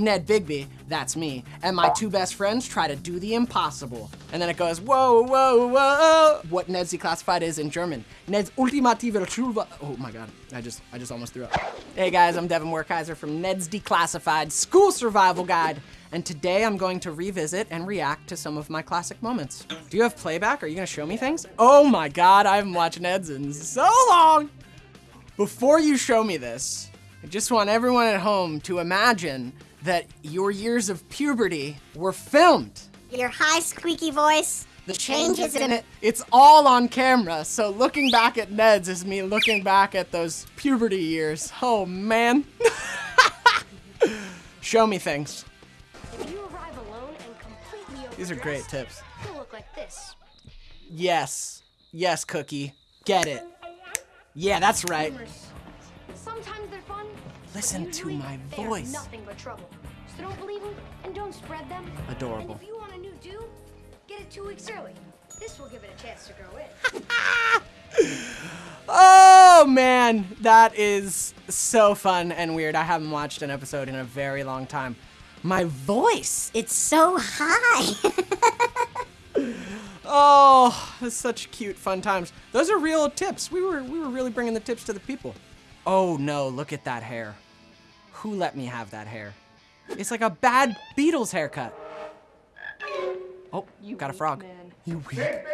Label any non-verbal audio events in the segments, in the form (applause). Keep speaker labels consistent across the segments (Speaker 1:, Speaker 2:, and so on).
Speaker 1: Ned Bigby, that's me, and my two best friends try to do the impossible. And then it goes, whoa, whoa, whoa. What Ned's declassified is in German. Ned's ultimative Truva. Oh my God, I just, I just almost threw up. Hey guys, I'm Devin Werkheiser from Ned's Declassified School Survival Guide. And today I'm going to revisit and react to some of my classic moments. Do you have playback? Are you gonna show me things? Oh my God, I haven't watched Ned's in so long. Before you show me this, I just want everyone at home to imagine that your years of puberty were filmed.
Speaker 2: Your high squeaky voice.
Speaker 1: The changes in it, it's all on camera. So looking back at Ned's is me looking back at those puberty years. Oh man. (laughs) Show me things.
Speaker 3: If you arrive alone and completely
Speaker 1: These are great tips.
Speaker 3: Look like this.
Speaker 1: Yes. Yes, Cookie. Get it. Yeah, that's right.
Speaker 3: Sometimes they're fun.
Speaker 1: Listen to my voice.
Speaker 3: Nothing but trouble. So don't believe them and don't spread them.
Speaker 1: Adorable.
Speaker 3: And if you want a new do, get it two weeks early. This will give it a chance to grow in. (laughs)
Speaker 1: Oh man, that is so fun and weird. I haven't watched an episode in a very long time. My voice.
Speaker 2: It's so high. (laughs)
Speaker 1: Oh, such cute, fun times. Those are real tips. We were we were really bringing the tips to the people. Oh no, look at that hair. Who let me have that hair? It's like a bad Beatles haircut. Oh, you got a frog. You weak.
Speaker 3: Take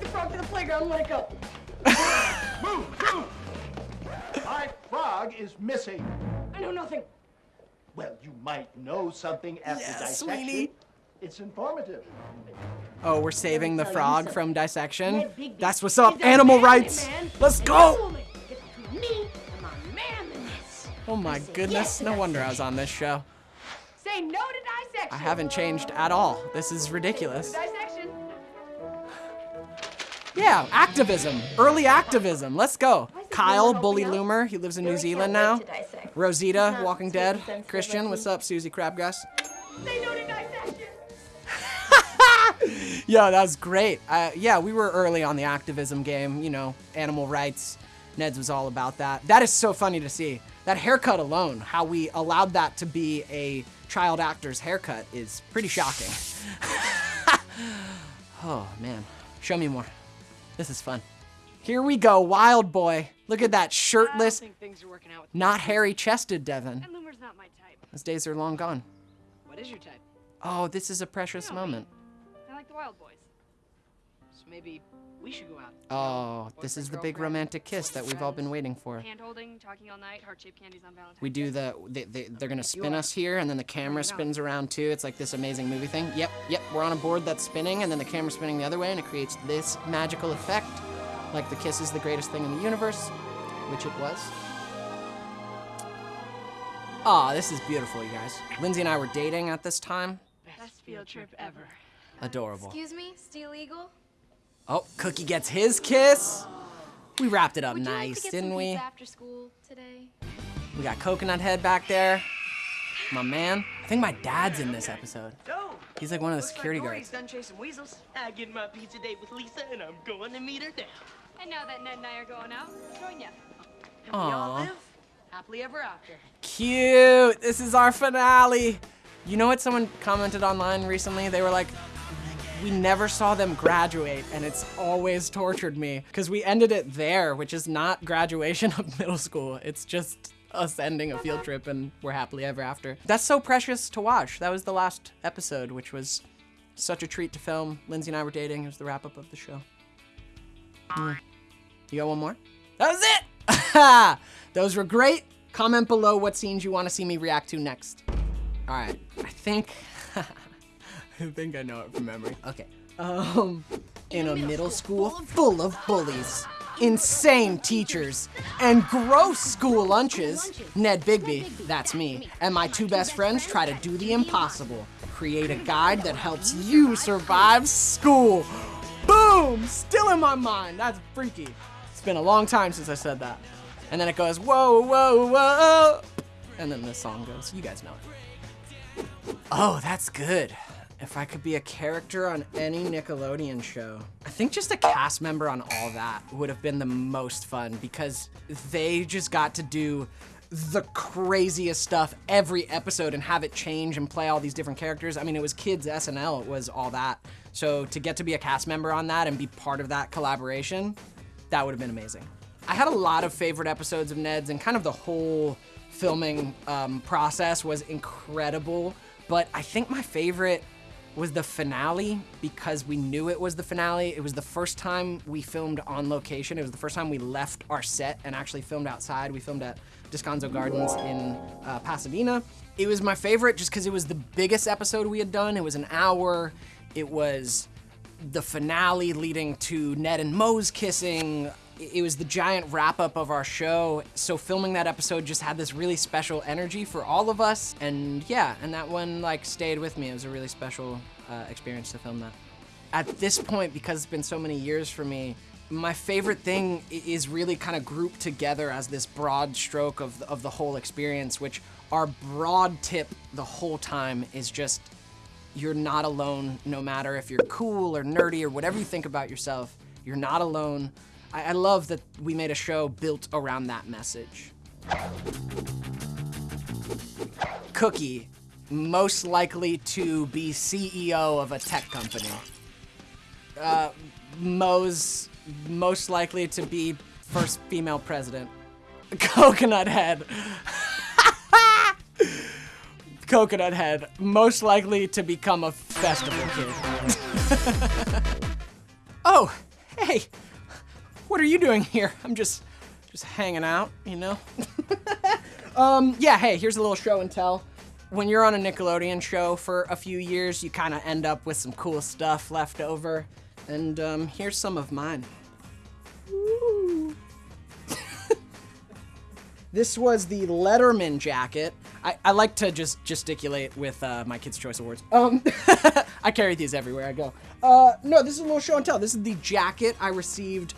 Speaker 3: the frog to the playground, let it go.
Speaker 4: Move, move! My frog is missing.
Speaker 3: I know nothing.
Speaker 4: Well, you might know something after
Speaker 1: Yeah,
Speaker 4: dissection.
Speaker 1: sweetie.
Speaker 4: It's informative.
Speaker 1: Oh, we're saving the frog from dissection. That's what's up. Animal rights.
Speaker 3: man,
Speaker 1: Let's
Speaker 3: and
Speaker 1: go. Oh my goodness. No wonder I was on this show.
Speaker 3: Say no to dissection.
Speaker 1: I haven't changed at all. This is ridiculous.
Speaker 3: Dissection.
Speaker 1: Yeah, activism. Early activism. Let's go. Kyle, Bully Loomer. He lives in New Zealand now. Rosita, Walking Dead. Christian, what's up, Suzie Crabgrass?
Speaker 3: Say no to dissection. (laughs)
Speaker 1: Yo, that was great. Uh, yeah, we were early on the activism game, you know, animal rights. Ned's was all about that. That is so funny to see. That haircut alone, how we allowed that to be a child actor's haircut is pretty shocking. (laughs) oh, man. Show me more. This is fun. Here we go, Wild Boy. Look at that shirtless,
Speaker 5: think things are working out with
Speaker 1: not hairy-chested Devin.
Speaker 5: Not.
Speaker 1: Those days are long gone.
Speaker 5: What is your type?
Speaker 1: Oh, this is a precious moment.
Speaker 5: I like the Wild Boys. So maybe we should go out.
Speaker 1: Oh, this is the big romantic kiss that we've all been waiting for.
Speaker 5: Hand holding, talking all night, heart shaped candies on Valentine's.
Speaker 1: We do the, they, they, they're gonna spin us here, and then the camera spins around too. It's like this amazing movie thing. Yep, yep, we're on a board that's spinning, and then the camera's spinning the other way, and it creates this magical effect. Like the kiss is the greatest thing in the universe, which it was. Aw, this is beautiful, you guys. Lindsey and I were dating at this time.
Speaker 5: Best field trip ever.
Speaker 1: Adorable.
Speaker 6: Excuse me, Steel Eagle?
Speaker 1: Oh, Cookie gets his kiss. We wrapped it up
Speaker 6: Would you
Speaker 1: nice,
Speaker 6: like to get
Speaker 1: didn't
Speaker 6: some
Speaker 1: we?
Speaker 6: after school today?
Speaker 1: We got Coconut Head back there. My man. I think my dad's in this episode. He's like one of the security
Speaker 7: like Dory's
Speaker 1: guards.
Speaker 7: done chasing weasels. I get my pizza date with Lisa, and I'm going to meet her now.
Speaker 5: And now that Ned and I are going out, join ya.
Speaker 7: And we all live happily ever after.
Speaker 1: Cute. This is our finale. You know what someone commented online recently? They were like, we never saw them graduate, and it's always tortured me because we ended it there, which is not graduation (laughs) of middle school. It's just us ending a field trip and we're happily ever after. That's so precious to watch. That was the last episode, which was such a treat to film. Lindsey and I were dating. It was the wrap up of the show. Mm. You got one more? That was it! (laughs) Those were great. Comment below what scenes you want to see me react to next. All right, I think, I think I know it from memory. Okay. Um, in a middle school full of bullies, insane teachers, and gross school lunches, Ned Bigby, that's me, and my two best friends try to do the impossible. Create a guide that helps you survive school. Boom! Still in my mind. That's freaky. It's been a long time since I said that. And then it goes, whoa, whoa, whoa. And then the song goes. You guys know it. Oh, that's good. If I could be a character on any Nickelodeon show, I think just a cast member on all that would have been the most fun because they just got to do the craziest stuff every episode and have it change and play all these different characters. I mean, it was kids SNL, it was all that. So to get to be a cast member on that and be part of that collaboration, that would have been amazing. I had a lot of favorite episodes of Ned's and kind of the whole filming um, process was incredible. But I think my favorite was the finale because we knew it was the finale. It was the first time we filmed on location. It was the first time we left our set and actually filmed outside. We filmed at Descanso Gardens in uh, Pasadena. It was my favorite just because it was the biggest episode we had done. It was an hour. It was the finale leading to Ned and Moe's kissing. It was the giant wrap up of our show. So filming that episode just had this really special energy for all of us. And yeah, and that one like stayed with me. It was a really special uh, experience to film that. At this point, because it's been so many years for me, my favorite thing is really kind of grouped together as this broad stroke of, of the whole experience, which our broad tip the whole time is just you're not alone no matter if you're cool or nerdy or whatever you think about yourself you're not alone I, I love that we made a show built around that message. Cookie most likely to be ceo of a tech company. Uh, moe's most likely to be first female president. (laughs) Coconut head. (laughs) Coconut Head, most likely to become a festival kid. (laughs) oh, hey, what are you doing here? (laughs) I'm just, just hanging out, you know? (laughs) um, yeah, hey, here's a little show and tell. When you're on a Nickelodeon show for a few years, you kind of end up with some cool stuff left over. And um, here's some of mine. (laughs) This was the Letterman jacket. I, I like to just gesticulate with uh, my Kids' Choice Awards. Um, I carry these everywhere I go. Uh, no, this is a little show and tell. This is the jacket I received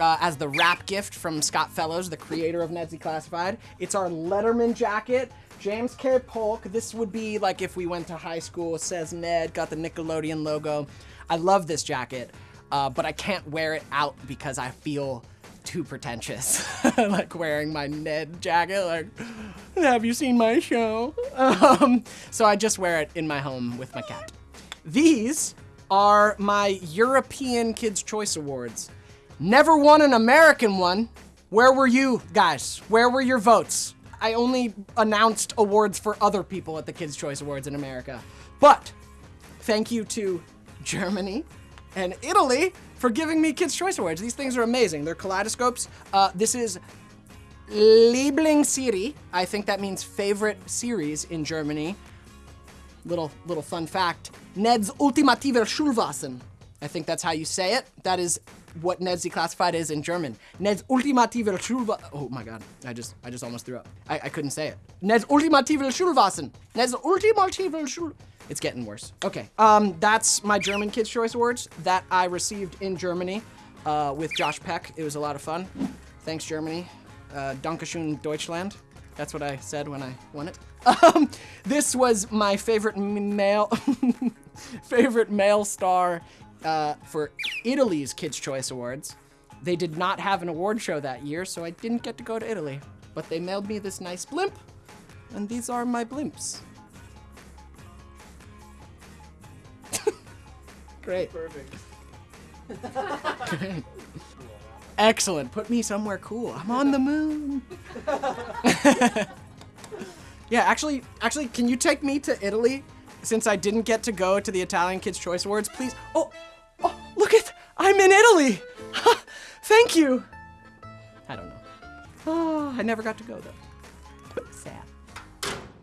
Speaker 1: uh, as the wrap gift from Scott Fellows, the creator of Ned's Classified. It's our Letterman jacket. James K. Polk. This would be like if we went to high school. Says Ned, got the Nickelodeon logo. I love this jacket, uh, but I can't wear it out because I feel too pretentious. (laughs) like wearing my Ned jacket, like, have you seen my show? Um, so I just wear it in my home with my cat. These are my European Kids' Choice Awards. Never won an American one. Where were you guys? Where were your votes? I only announced awards for other people at the Kids' Choice Awards in America. But thank you to Germany and Italy for giving me Kids' Choice Awards. These things are amazing. They're kaleidoscopes. Uh, this is Lieblingsserie. I think that means favorite series in Germany. Little little fun fact. Ned's ultimative Schulwasser. I think that's how you say it. That is what Ned's Declassified is in German. Ned's ultimative Schulwasser. Oh my god, I just I just almost threw up. I, I couldn't say it. Ned's ultimative Schulwasser. Ned's ultimative Schul. It's getting worse. Okay, um, that's my German Kids Choice Awards that I received in Germany uh, with Josh Peck. It was a lot of fun. Thanks, Germany. Uh, Dankeschön, Deutschland. That's what I said when I won it. (laughs) Um, this was my favorite male, (laughs) favorite male star uh, for Italy's Kids' Choice Awards. They did not have an award show that year, so I didn't get to go to Italy. But they mailed me this nice blimp, and these are my blimps. (laughs) Great. Perfect. Great. (laughs) Excellent. Put me somewhere cool. I'm on the moon. (laughs) yeah, actually, actually, can you take me to Italy? Since I didn't get to go to the Italian Kids' Choice Awards, please. Oh, I'm in Italy. (laughs) Thank you. I don't know. Oh, I never got to go though. Sad.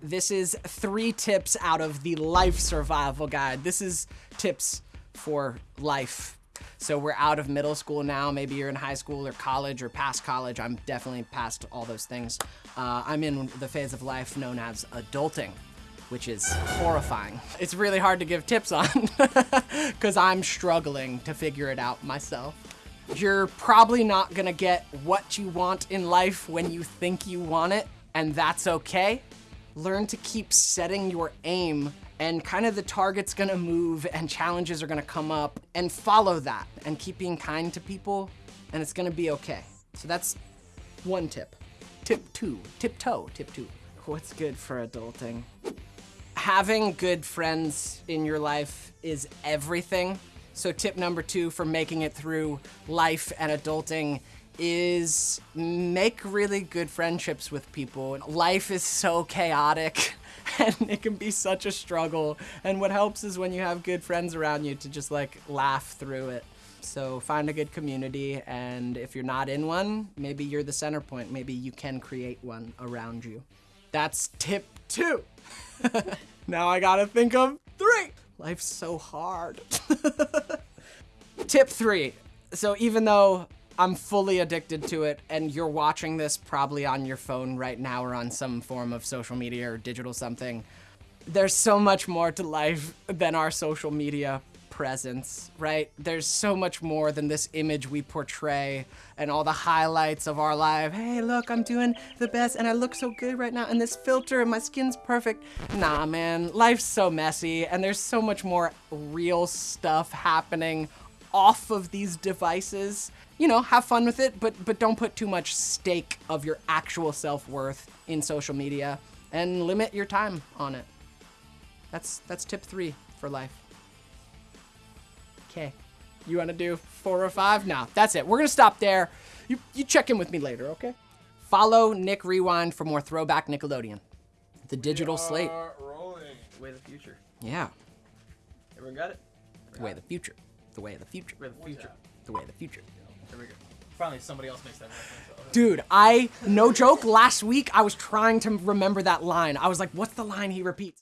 Speaker 1: This is three tips out of the life survival guide. This is tips for life. So we're out of middle school now. Maybe you're in high school or college or past college. I'm definitely past all those things. Uh, I'm in the phase of life known as adulting, which is horrifying. It's really hard to give tips on (laughs) because I'm struggling to figure it out myself. You're probably not gonna get what you want in life when you think you want it, and that's okay. Learn to keep setting your aim and kind of the target's gonna move and challenges are gonna come up and follow that and keep being kind to people and it's gonna be okay. So that's one tip. tip two, tiptoe, tip two. What's good for adulting? Having good friends in your life is everything. So tip number two for making it through life and adulting is make really good friendships with people. Life is so chaotic (laughs) and it can be such a struggle. And what helps is when you have good friends around you to just like laugh through it. So find a good community and if you're not in one, maybe you're the center point. Maybe you can create one around you. That's tip two. (laughs) now I gotta think of three. Life's so hard. (laughs) Tip three. So even though I'm fully addicted to it and you're watching this probably on your phone right now or on some form of social media or digital something, there's so much more to life than our social media presence, right? There's so much more than this image we portray and all the highlights of our life. Hey, look, I'm doing the best and I look so good right now and this filter and my skin's perfect. Nah, man, life's so messy and there's so much more real stuff happening off of these devices. You know, have fun with it, but but don't put too much stake of your actual self-worth in social media and limit your time on it. That's that's tip 3 for life. Okay. You want to do 4 or 5? No, that's it. We're going to stop there. You you check in with me later, okay? Follow Nick Rewind for more throwback Nickelodeon. The digital slate.
Speaker 8: rolling. Way of the future.
Speaker 1: Yeah.
Speaker 8: Everyone got it?
Speaker 1: The way of the future. The way of the future.
Speaker 8: Way of the future.
Speaker 1: The way of the future.
Speaker 8: There we go. Finally, somebody else makes that reference.
Speaker 1: Dude, I, no joke, last week I was trying to remember that line. I was like, what's the line he repeats?